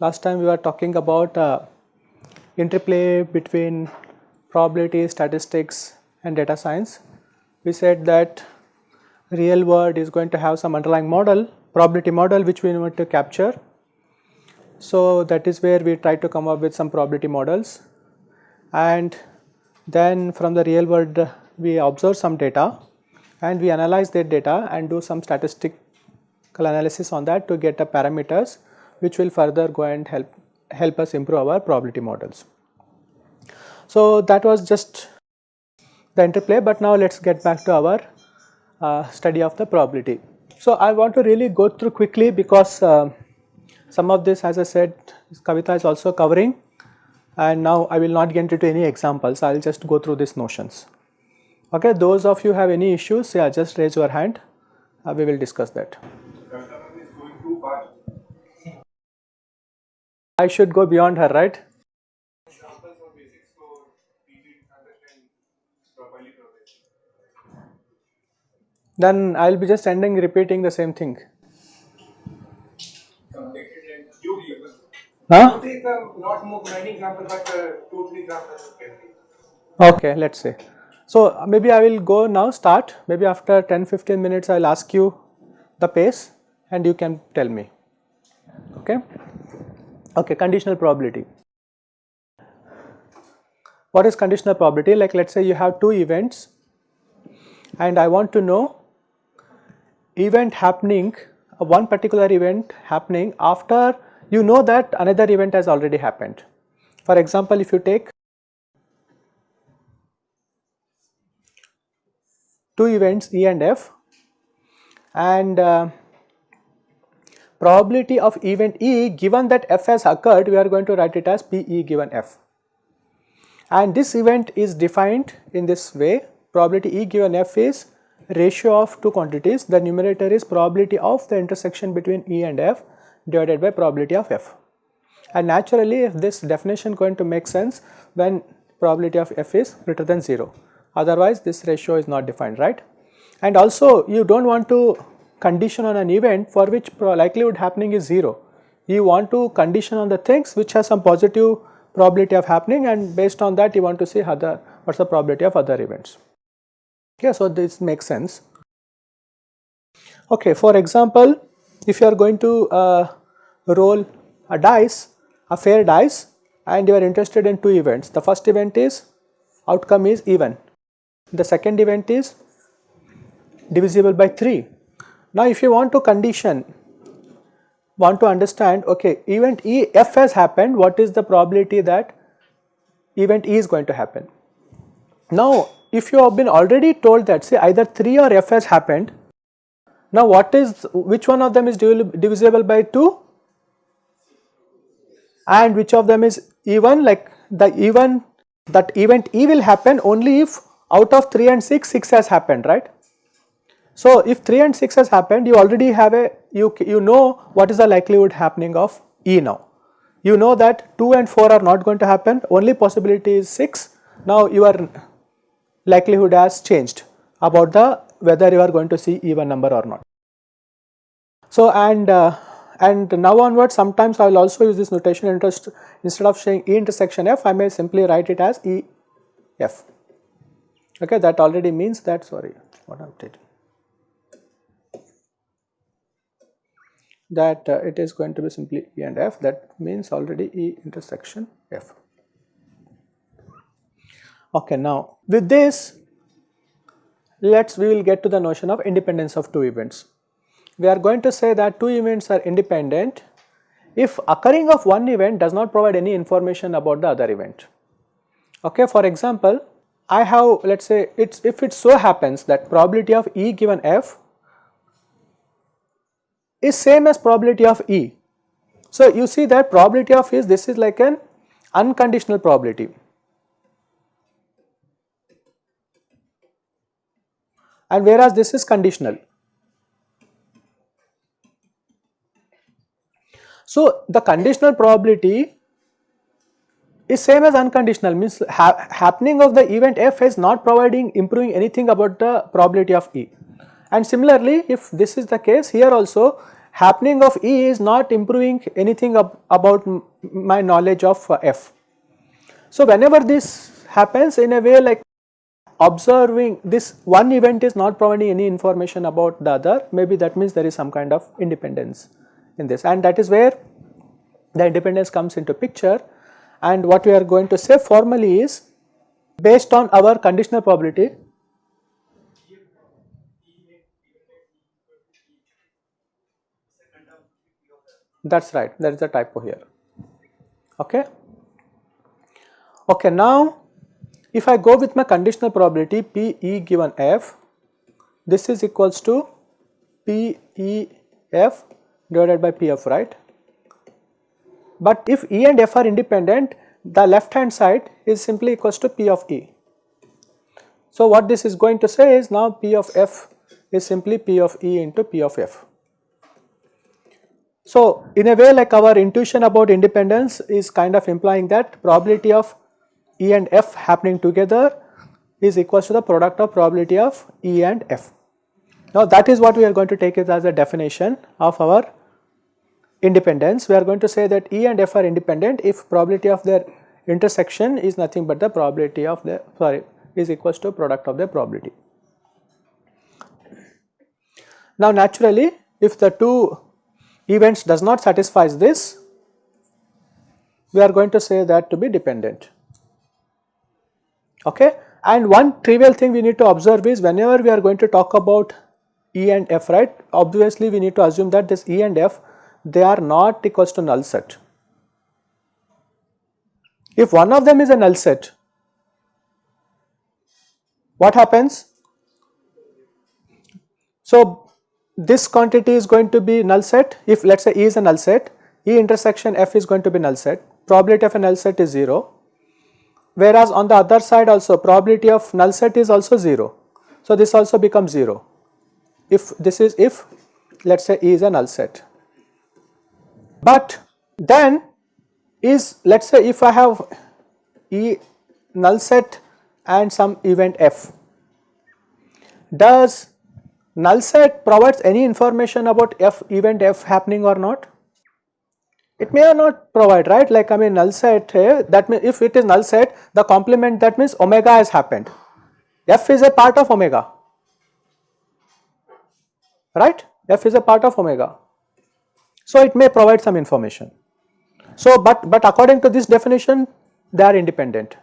Last time we were talking about uh, interplay between probability, statistics and data science. We said that real world is going to have some underlying model, probability model which we want to capture. So that is where we try to come up with some probability models and then from the real world we observe some data and we analyze that data and do some statistical analysis on that to get the parameters which will further go and help help us improve our probability models. So that was just the interplay but now let us get back to our uh, study of the probability. So I want to really go through quickly because uh, some of this as I said Kavita is also covering and now I will not get into any examples I will just go through these notions. Okay, those of you have any issues yeah just raise your hand uh, we will discuss that. I should go beyond her, right? Then I will be just ending repeating the same thing. Huh? Not more many examples, but uh, two, three examples. Okay, let's say. So maybe I will go now start, maybe after 10-15 minutes I will ask you the pace and you can tell me, okay. Okay, conditional probability. What is conditional probability? Like let us say you have two events and I want to know event happening, uh, one particular event happening after you know that another event has already happened. For example, if you take two events E and F and uh, probability of event E given that F has occurred we are going to write it as PE given F. And this event is defined in this way probability E given F is ratio of two quantities the numerator is probability of the intersection between E and F divided by probability of F. And naturally if this definition going to make sense when probability of F is greater than 0 otherwise this ratio is not defined right. And also you do not want to condition on an event for which likelihood happening is 0. You want to condition on the things which has some positive probability of happening and based on that you want to see other what is the probability of other events. Okay, so this makes sense. Okay, for example, if you are going to uh, roll a dice, a fair dice and you are interested in two events. The first event is outcome is even, the second event is divisible by 3 now if you want to condition, want to understand okay event E F has happened what is the probability that event E is going to happen. Now if you have been already told that say either 3 or F has happened, now what is which one of them is divisible by 2 and which of them is even like the even that event E will happen only if out of 3 and 6, 6 has happened right. So if 3 and 6 has happened you already have a you, you know what is the likelihood happening of E now. You know that 2 and 4 are not going to happen only possibility is 6 now your likelihood has changed about the whether you are going to see even number or not. So and uh, and now onwards sometimes I will also use this notation interest instead of saying E intersection F I may simply write it as E F okay that already means that sorry what I am taking that uh, it is going to be simply E and F that means already E intersection F. Okay, now with this let us we will get to the notion of independence of two events. We are going to say that two events are independent if occurring of one event does not provide any information about the other event. Okay, for example, I have let us say it's if it so happens that probability of E given F is same as probability of E. So, you see that probability of is this is like an unconditional probability. And whereas this is conditional. So, the conditional probability is same as unconditional means ha happening of the event f is not providing improving anything about the probability of E. And similarly if this is the case here also happening of E is not improving anything ab about my knowledge of uh, F. So whenever this happens in a way like observing this one event is not providing any information about the other maybe that means there is some kind of independence in this. And that is where the independence comes into picture. And what we are going to say formally is based on our conditional probability that is right there is a typo here. Okay. Okay now if I go with my conditional probability P E given F, this is equals to P E F divided by P F, right. But if E and F are independent, the left hand side is simply equals to P of E. So what this is going to say is now P of F is simply P of E into P of F. So in a way like our intuition about independence is kind of implying that probability of E and F happening together is equals to the product of probability of E and F. Now that is what we are going to take it as a definition of our independence. We are going to say that E and F are independent if probability of their intersection is nothing but the probability of the sorry is equals to product of their probability. Now naturally if the two events does not satisfies this we are going to say that to be dependent okay. And one trivial thing we need to observe is whenever we are going to talk about E and F right obviously we need to assume that this E and F they are not equals to null set. If one of them is a null set what happens? So this quantity is going to be null set if let us say E is a null set E intersection F is going to be null set probability of a null set is 0 whereas on the other side also probability of null set is also 0. So this also becomes 0 if this is if let us say E is a null set. But then is let us say if I have E null set and some event f does null set provides any information about f event f happening or not? It may or not provide right? Like I mean null set here that means if it is null set the complement that means omega has happened. F is a part of omega right? F is a part of omega so it may provide some information so but but according to this definition they are independent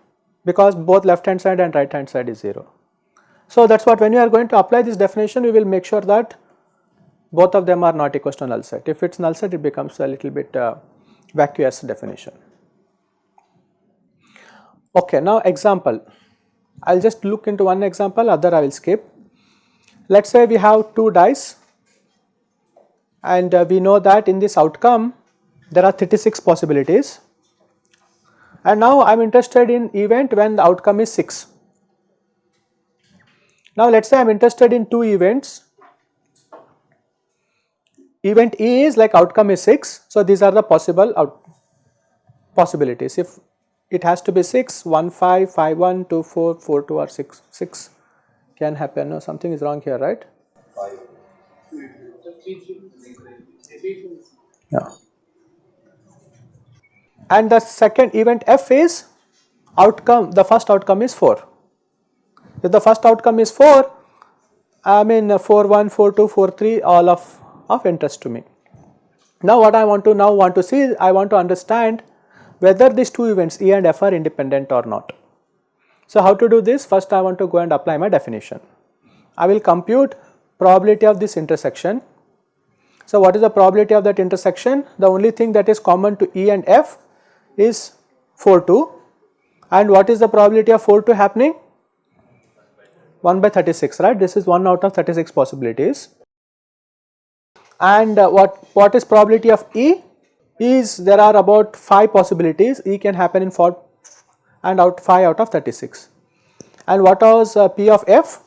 because both left hand side and right hand side is 0 so that is what when you are going to apply this definition we will make sure that both of them are not equal to null set. If it is null set it becomes a little bit uh, vacuous definition. Okay, now example, I will just look into one example other I will skip. Let us say we have two dice and uh, we know that in this outcome there are 36 possibilities and now I am interested in event when the outcome is 6. Now let us say I am interested in two events event E is like outcome is 6. So, these are the possible out possibilities if it has to be 6, 1, 5, 5, 1, 2, 4, 4, 2 or 6, 6 can happen no something is wrong here right. Yeah. And the second event F is outcome the first outcome is 4. If the first outcome is 4 I mean 4, 1, 4, 2, 4, 3 all of of interest to me. Now what I want to now want to see I want to understand whether these two events E and F are independent or not. So how to do this first I want to go and apply my definition. I will compute probability of this intersection. So what is the probability of that intersection? The only thing that is common to E and F is 4 2 and what is the probability of 4 2 happening? 1 by 36 right? This is 1 out of 36 possibilities. And uh, what, what is probability of E? Is there are about 5 possibilities. E can happen in 4 and out 5 out of 36 and what was uh, P of F?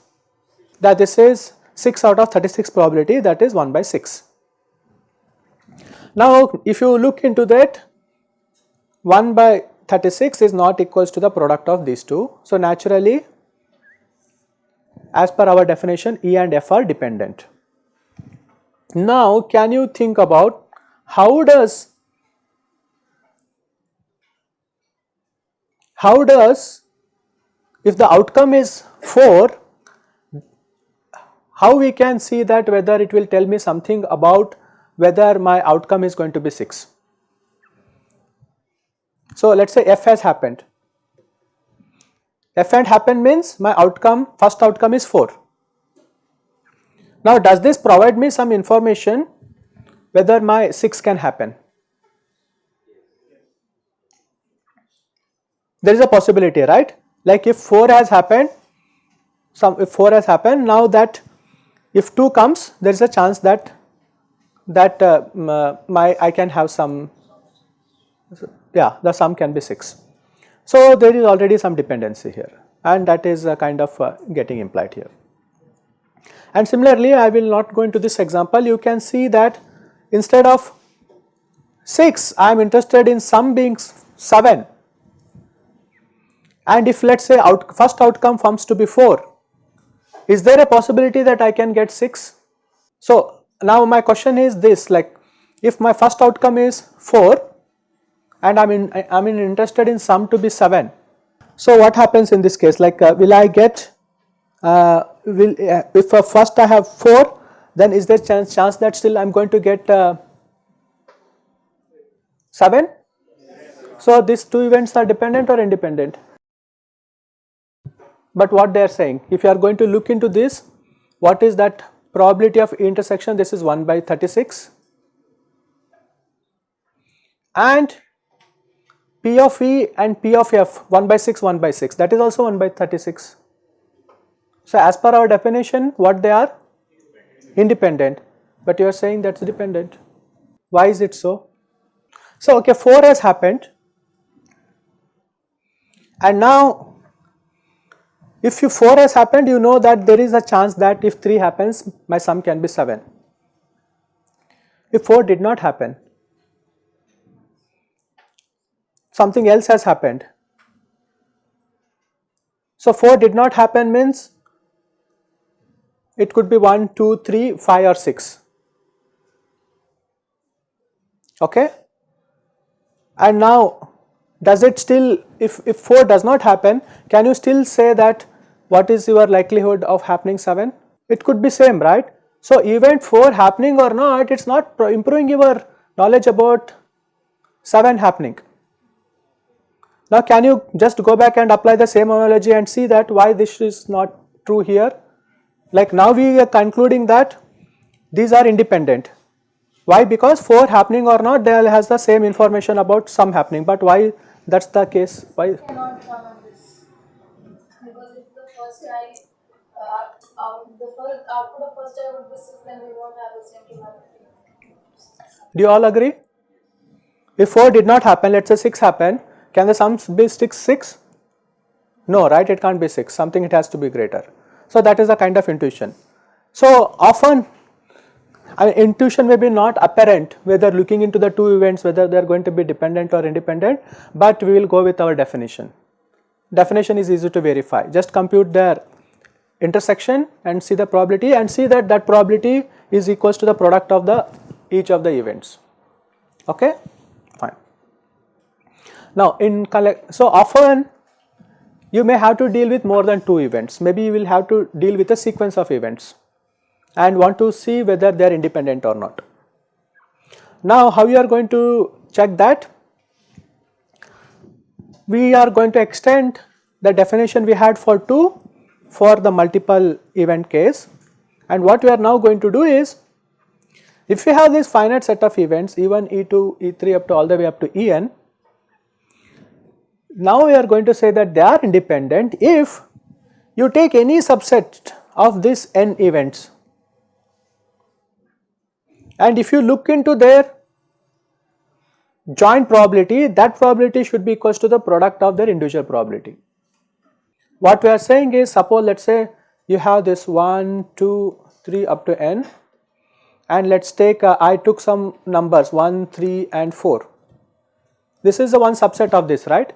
That this is 6 out of 36 probability that is 1 by 6. Now if you look into that 1 by 36 is not equals to the product of these two. So, naturally as per our definition E and F are dependent. Now, can you think about how does how does if the outcome is 4 how we can see that whether it will tell me something about whether my outcome is going to be 6. So, let us say f has happened, f and happened means my outcome first outcome is 4. Now, does this provide me some information whether my 6 can happen? There is a possibility right like if 4 has happened some if 4 has happened now that if 2 comes there is a chance that that uh, my I can have some yeah the sum can be 6. So, there is already some dependency here and that is uh, kind of uh, getting implied here. And similarly, I will not go into this example you can see that instead of 6 I am interested in sum being 7 and if let us say out first outcome comes to be 4 is there a possibility that I can get 6? So, now my question is this like if my first outcome is 4 and I am in I am interested in sum to be 7. So, what happens in this case like uh, will I get uh, will uh, if uh, first I have 4 then is there chance, chance that still I am going to get uh, 7? So, these two events are dependent or independent? but what they are saying if you are going to look into this what is that probability of intersection this is 1 by 36 and P of E and P of F 1 by 6 1 by 6 that is also 1 by 36. So, as per our definition what they are? Independent. But you are saying that is dependent. Why is it so? So, okay 4 has happened. And now if 4 has happened you know that there is a chance that if 3 happens my sum can be 7. If 4 did not happen something else has happened. So 4 did not happen means it could be 1, 2, 3, 5 or 6 okay and now does it still if, if 4 does not happen can you still say that what is your likelihood of happening 7? It could be same right. So event 4 happening or not it is not improving your knowledge about 7 happening. Now can you just go back and apply the same analogy and see that why this is not true here? Like now we are concluding that these are independent. Why? Because 4 happening or not they has the same information about some happening but why that is the case? Why? first I, uh, out, the first output of first I would be 6, then we won't have the same probability. Do you all agree? If 4 did not happen, let us say 6 happen, can the sum be 6 6? No, right, it can't be 6, something it has to be greater. So, that is a kind of intuition. So, often intuition may be not apparent whether looking into the two events whether they are going to be dependent or independent, but we will go with our definition. Definition is easy to verify. Just compute their intersection and see the probability and see that that probability is equals to the product of the each of the events. Okay? Fine. Now in collect so often you may have to deal with more than two events. Maybe you will have to deal with a sequence of events and want to see whether they are independent or not. Now how you are going to check that? We are going to extend the definition we had for 2 for the multiple event case. And what we are now going to do is if we have this finite set of events E1, E2, E3 up to all the way up to En now we are going to say that they are independent if you take any subset of these n events and if you look into their joint probability that probability should be equals to the product of their individual probability. What we are saying is suppose let us say you have this 1, 2, 3 up to n and let us take uh, I took some numbers 1, 3 and 4. This is the one subset of this right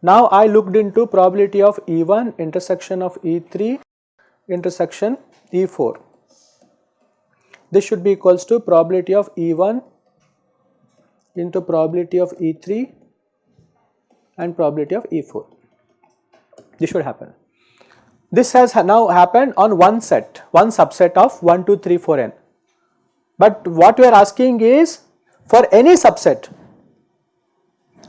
Now I looked into probability of E1 intersection of E3 intersection E4. This should be equals to probability of E1 into probability of E3 and probability of E4. This should happen. This has now happened on one set, one subset of 1, 2, 3, 4 n. But what we are asking is for any subset,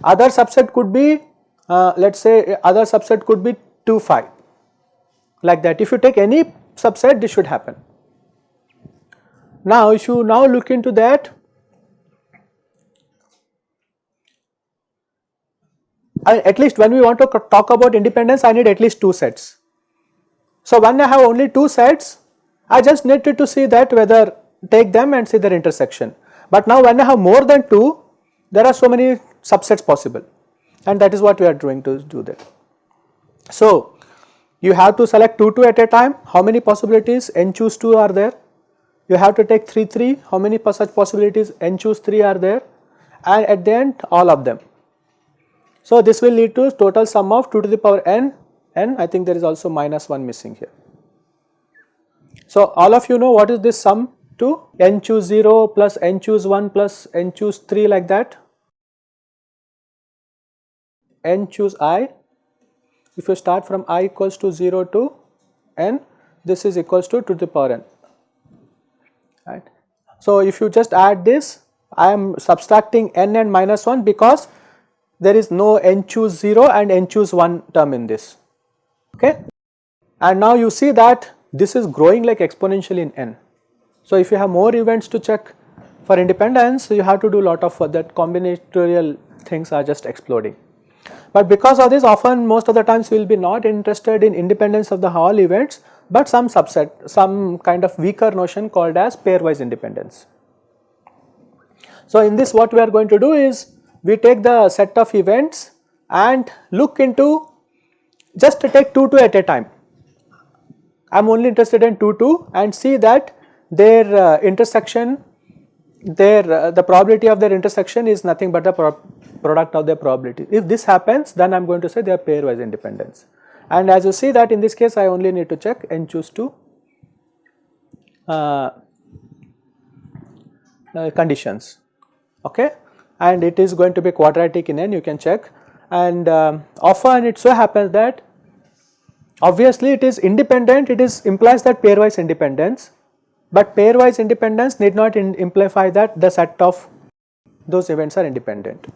other subset could be uh, let us say other subset could be 2, 5 like that. If you take any subset this should happen. Now if you now look into that I, at least when we want to talk about independence I need at least 2 sets. So when I have only 2 sets I just needed to see that whether take them and see their intersection. But now when I have more than 2 there are so many subsets possible and that is what we are trying to do there. So you have to select 2 2 at a time how many possibilities n choose 2 are there you have to take 3 3 how many such possibilities? N choose 3 are there. And at the end all of them. So this will lead to total sum of 2 to the power n. N I think there is also minus 1 missing here. So all of you know what is this sum to? N choose 0 plus n choose 1 plus n choose 3 like that. N choose i. If you start from i equals to 0 to n this is equals to 2 to the power n right. So if you just add this I am subtracting n and minus 1 because there is no n choose 0 and n choose 1 term in this okay. And now you see that this is growing like exponentially in n. So if you have more events to check for independence you have to do lot of that combinatorial things are just exploding. But because of this often most of the times we will be not interested in independence of the Hall events but some subset some kind of weaker notion called as pairwise independence. So in this what we are going to do is we take the set of events and look into just take 2 2 at a time. I am only interested in 2 2 and see that their uh, intersection their uh, the probability of their intersection is nothing but the pro product of their probability. If this happens then I am going to say they are pairwise independence and as you see that in this case I only need to check n choose 2 uh, uh, conditions. Okay? And it is going to be quadratic in n you can check. And um, often it so happens that obviously it is independent it is implies that pairwise independence. But pairwise independence need not in imply that the set of those events are independent.